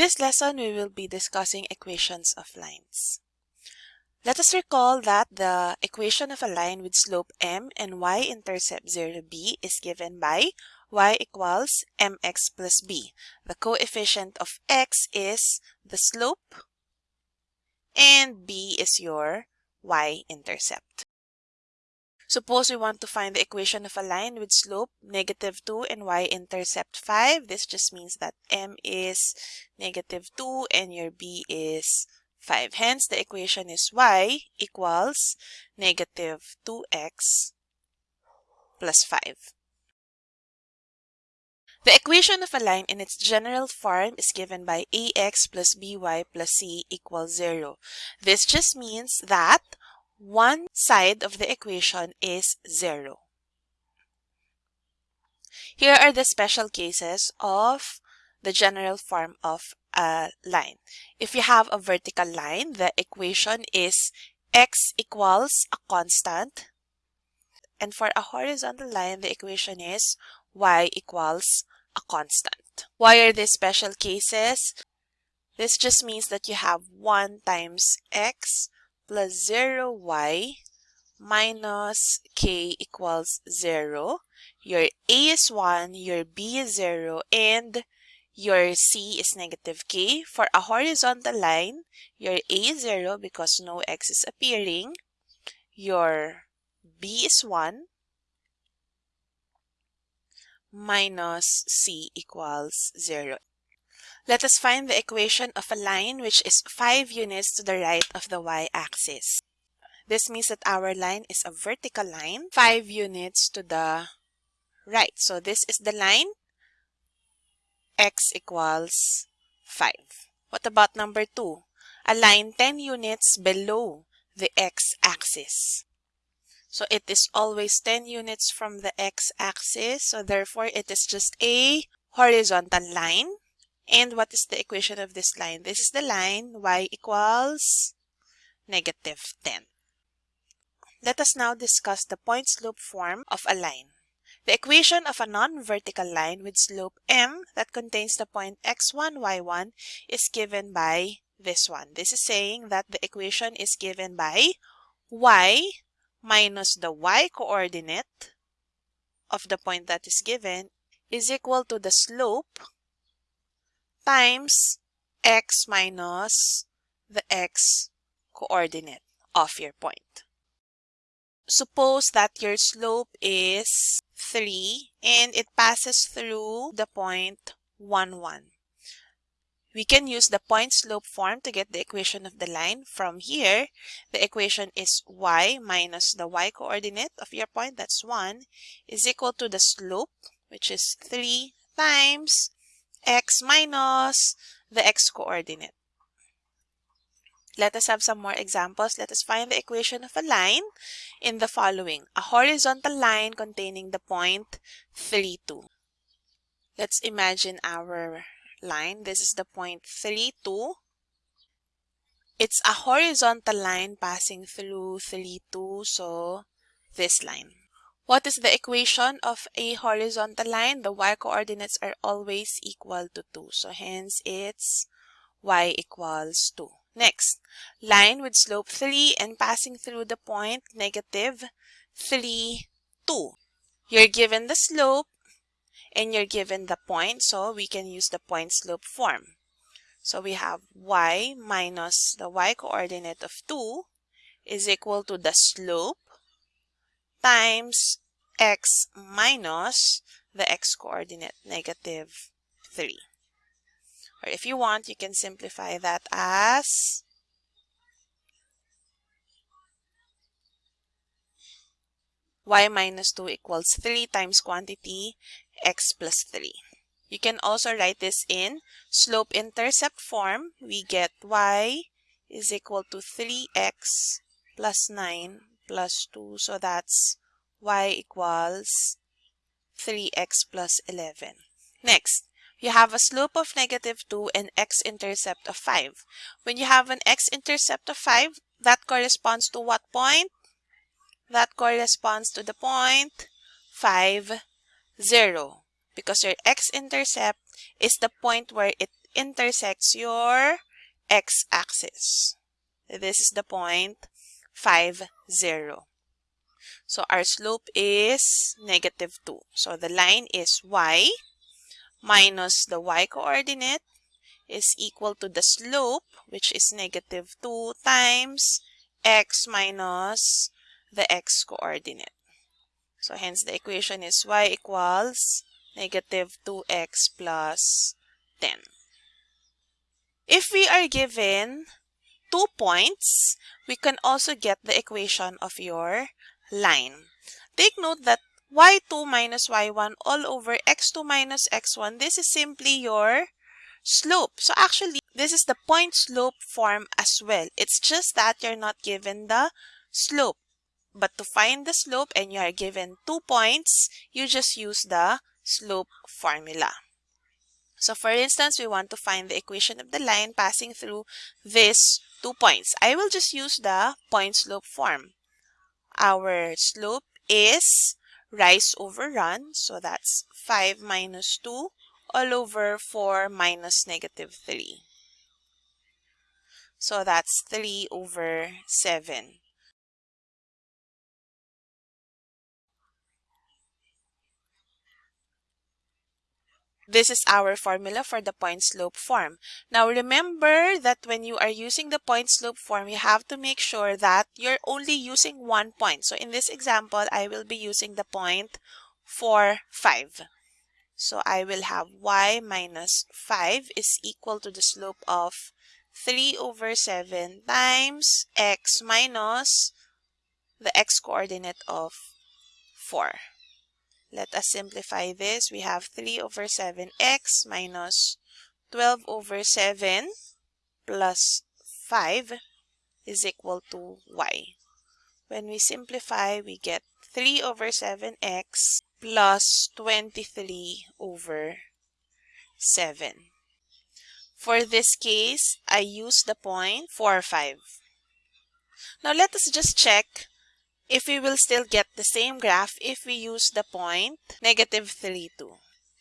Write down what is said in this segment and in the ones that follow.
this lesson, we will be discussing equations of lines. Let us recall that the equation of a line with slope m and y-intercept 0b is given by y equals mx plus b. The coefficient of x is the slope and b is your y-intercept. Suppose we want to find the equation of a line with slope negative 2 and y-intercept 5. This just means that m is negative 2 and your b is 5. Hence, the equation is y equals negative 2x plus 5. The equation of a line in its general form is given by ax plus by plus c equals 0. This just means that one side of the equation is 0. Here are the special cases of the general form of a line. If you have a vertical line, the equation is x equals a constant. And for a horizontal line, the equation is y equals a constant. Why are these special cases? This just means that you have 1 times x plus 0y minus k equals 0. Your a is 1, your b is 0, and your c is negative k. For a horizontal line, your a is 0 because no x is appearing. Your b is 1 minus c equals 0. Let us find the equation of a line which is 5 units to the right of the y-axis. This means that our line is a vertical line, 5 units to the right. So this is the line, x equals 5. What about number 2? A line 10 units below the x-axis. So it is always 10 units from the x-axis. So therefore, it is just a horizontal line. And what is the equation of this line? This is the line y equals negative 10. Let us now discuss the point slope form of a line. The equation of a non-vertical line with slope m that contains the point x1, y1 is given by this one. This is saying that the equation is given by y minus the y coordinate of the point that is given is equal to the slope times x minus the x coordinate of your point. Suppose that your slope is 3 and it passes through the point 1, 1. We can use the point slope form to get the equation of the line. From here, the equation is y minus the y coordinate of your point, that's 1, is equal to the slope, which is 3 times x minus the x coordinate. Let us have some more examples. Let us find the equation of a line in the following. A horizontal line containing the point 3, 2. Let's imagine our line. This is the point 3, 2. It's a horizontal line passing through 3, 2, so this line. What is the equation of a horizontal line? The y-coordinates are always equal to 2. So hence it's y equals 2. Next, line with slope 3 and passing through the point negative 3, 2. You're given the slope and you're given the point, so we can use the point slope form. So we have y minus the y coordinate of 2 is equal to the slope times x minus the x coordinate, negative 3. Or if you want, you can simplify that as y minus 2 equals 3 times quantity x plus 3. You can also write this in slope-intercept form. We get y is equal to 3x plus 9 plus 2. So that's y equals 3x plus 11. Next, you have a slope of negative 2 and x-intercept of 5. When you have an x-intercept of 5, that corresponds to what point? That corresponds to the point 5, 0. Because your x-intercept is the point where it intersects your x-axis. This is the point 5, 0. So our slope is negative 2. So the line is y minus the y coordinate is equal to the slope, which is negative 2 times x minus the x coordinate. So hence the equation is y equals negative 2x plus 10. If we are given two points, we can also get the equation of your line. Take note that y2 minus y1 all over x2 minus x1, this is simply your slope. So actually, this is the point slope form as well. It's just that you're not given the slope. But to find the slope and you are given two points, you just use the slope formula. So for instance, we want to find the equation of the line passing through these two points. I will just use the point slope form. Our slope is rise over run. So that's 5 minus 2 all over 4 minus negative 3. So that's 3 over 7. This is our formula for the point slope form. Now remember that when you are using the point slope form, you have to make sure that you're only using one point. So in this example, I will be using the point 4, 5. So I will have y minus 5 is equal to the slope of 3 over 7 times x minus the x coordinate of 4. Let us simplify this. We have 3 over 7x minus 12 over 7 plus 5 is equal to y. When we simplify, we get 3 over 7x plus 23 over 7. For this case, I use the point 4, 5. Now let us just check if we will still get the same graph if we use the point negative 3, 2.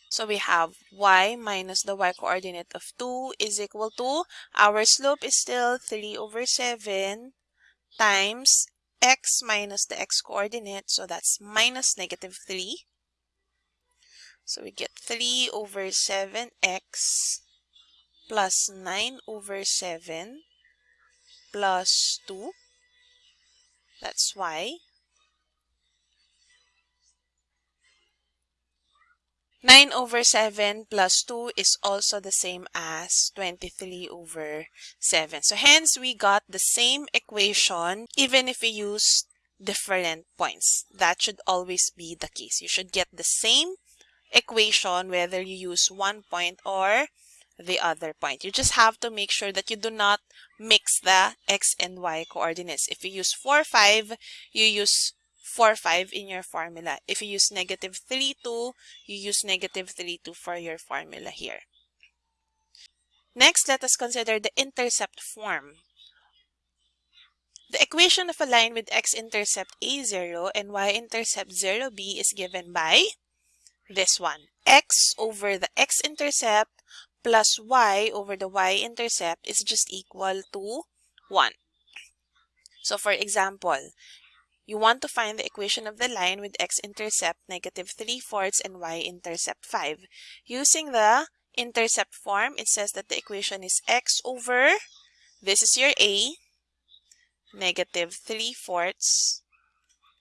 So we have y minus the y coordinate of 2 is equal to, our slope is still 3 over 7 times x minus the x coordinate. So that's minus negative 3. So we get 3 over 7x plus 9 over 7 plus 2 that's y. 9 over 7 plus 2 is also the same as 23 over 7. So hence, we got the same equation even if we use different points. That should always be the case. You should get the same equation whether you use one point or the other point. You just have to make sure that you do not mix the x and y coordinates. If you use 4, 5, you use 4, 5 in your formula. If you use negative 3, 2, you use negative 3, 2 for your formula here. Next, let us consider the intercept form. The equation of a line with x-intercept a0 and y-intercept 0b is given by this one. x over the x-intercept plus y over the y-intercept is just equal to 1. So for example, you want to find the equation of the line with x-intercept negative 3 fourths and y-intercept 5. Using the intercept form, it says that the equation is x over, this is your a, negative 3 fourths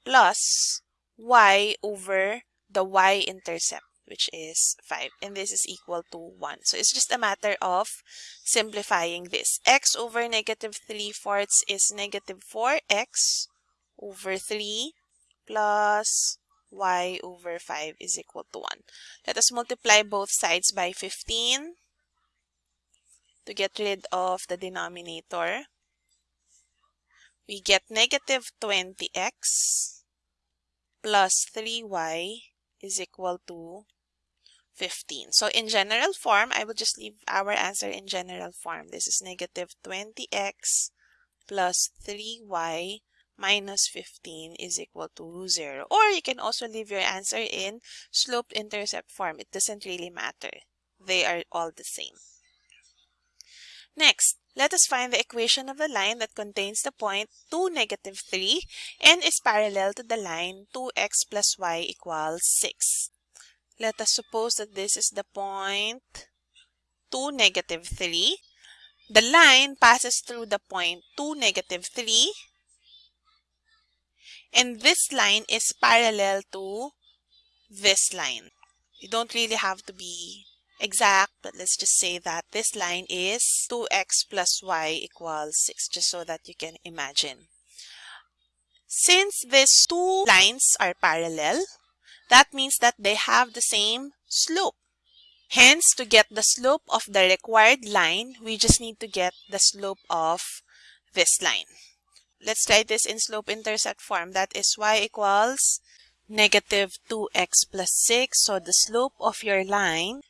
plus y over the y-intercept which is 5 and this is equal to 1 so it's just a matter of simplifying this. X over negative 3 fourths is negative 4x over 3 plus y over 5 is equal to 1 let us multiply both sides by 15 to get rid of the denominator. We get negative 20x plus 3y is equal to 15. So in general form, I will just leave our answer in general form. This is negative 20x plus 3y minus 15 is equal to 0. Or you can also leave your answer in slope-intercept form. It doesn't really matter. They are all the same. Next, let us find the equation of the line that contains the point 2, negative 3 and is parallel to the line 2x plus y equals 6. Let us suppose that this is the point 2, negative 3. The line passes through the point 2, negative 3 and this line is parallel to this line. You don't really have to be exact, but let's just say that this line is 2x plus y equals 6, just so that you can imagine. Since these two lines are parallel, that means that they have the same slope. Hence, to get the slope of the required line, we just need to get the slope of this line. Let's write this in slope-intercept form. That is y equals negative 2x plus 6. So the slope of your line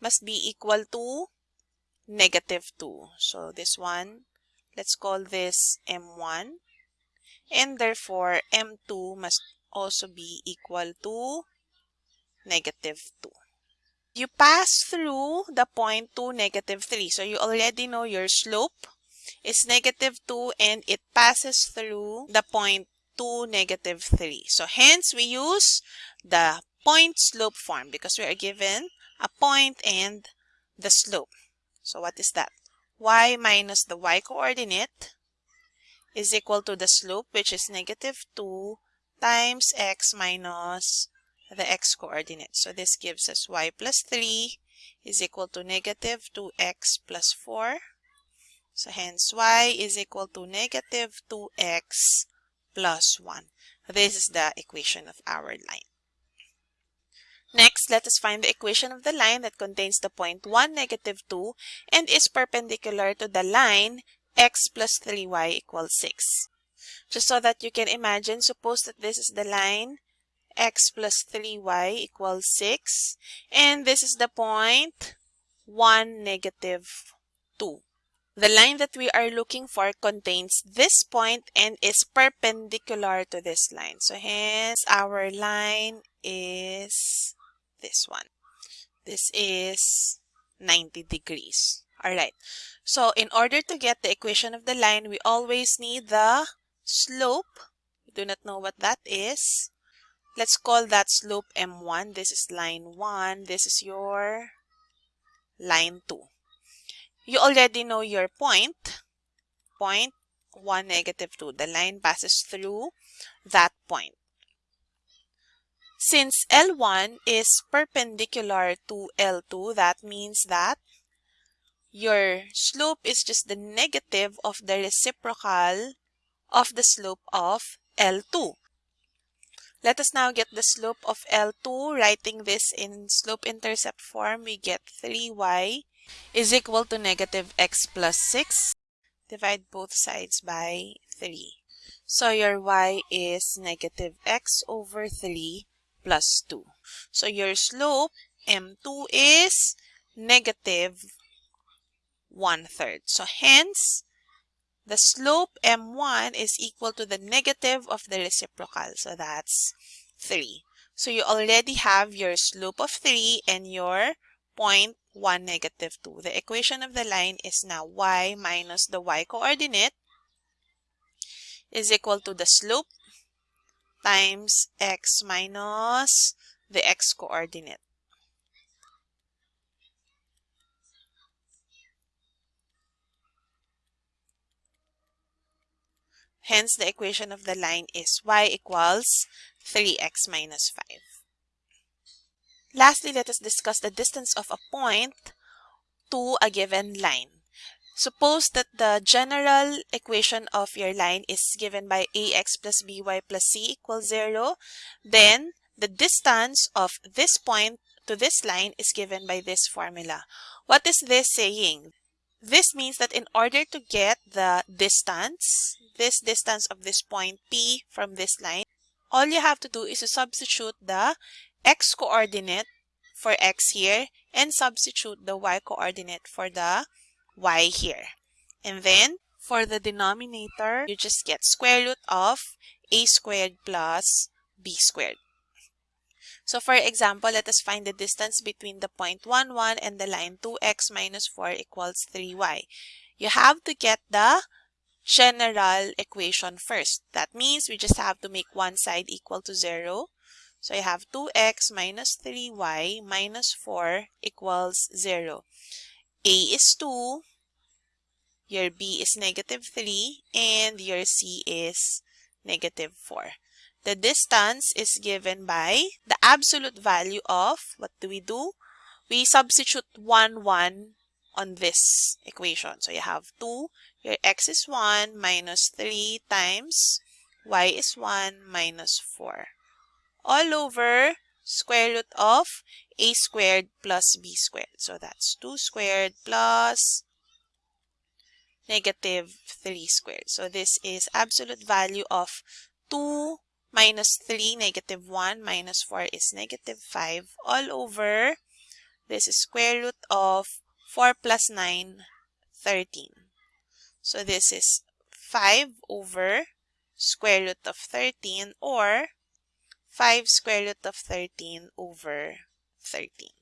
must be equal to negative 2. So this one, let's call this M1. And therefore, M2 must also be equal to negative 2. You pass through the point 2, negative 3. So you already know your slope is negative 2 and it passes through the point 2, negative 3. So hence, we use the point slope form because we are given a point and the slope. So what is that? y minus the y coordinate is equal to the slope which is negative 2 times x minus the x coordinate. So this gives us y plus 3 is equal to negative 2x plus 4. So hence y is equal to negative 2x plus 1. This is the equation of our line. Next, let us find the equation of the line that contains the point 1, negative 2 and is perpendicular to the line x plus 3y equals 6. Just so that you can imagine, suppose that this is the line x plus 3y equals 6 and this is the point 1, negative 2. The line that we are looking for contains this point and is perpendicular to this line. So hence our line is this one. This is 90 degrees. Alright. So in order to get the equation of the line, we always need the slope. Do not know what that is. Let's call that slope M1. This is line 1. This is your line 2. You already know your point. Point 1, negative 2. The line passes through that point. Since L1 is perpendicular to L2, that means that your slope is just the negative of the reciprocal of the slope of L2. Let us now get the slope of L2. Writing this in slope-intercept form, we get 3y is equal to negative x plus 6. Divide both sides by 3. So your y is negative x over 3 plus 2. So your slope m2 is negative 1 third. So hence, the slope m1 is equal to the negative of the reciprocal. So that's 3. So you already have your slope of 3 and your point 1, negative 2. The equation of the line is now y minus the y coordinate is equal to the slope times x minus the x coordinate. Hence, the equation of the line is y equals 3x minus 5. Lastly, let us discuss the distance of a point to a given line. Suppose that the general equation of your line is given by ax plus by plus c equals 0. Then the distance of this point to this line is given by this formula. What is this saying? This means that in order to get the distance, this distance of this point P from this line, all you have to do is to substitute the x coordinate for x here and substitute the y coordinate for the y here. And then for the denominator, you just get square root of a squared plus b squared. So for example, let us find the distance between the point 1, 1 and the line 2x minus 4 equals 3y. You have to get the general equation first. That means we just have to make one side equal to 0. So I have 2x minus 3y minus 4 equals 0. A is 2, your B is negative 3, and your C is negative 4. The distance is given by the absolute value of, what do we do? We substitute 1, 1 on this equation. So you have 2, your x is 1 minus 3 times y is 1 minus 4. All over square root of a squared plus b squared. So that's 2 squared plus negative 3 squared. So this is absolute value of 2 minus 3, negative 1, minus 4 is negative 5, all over, this is square root of 4 plus 9, 13. So this is 5 over square root of 13 or 5 square root of 13 over 13.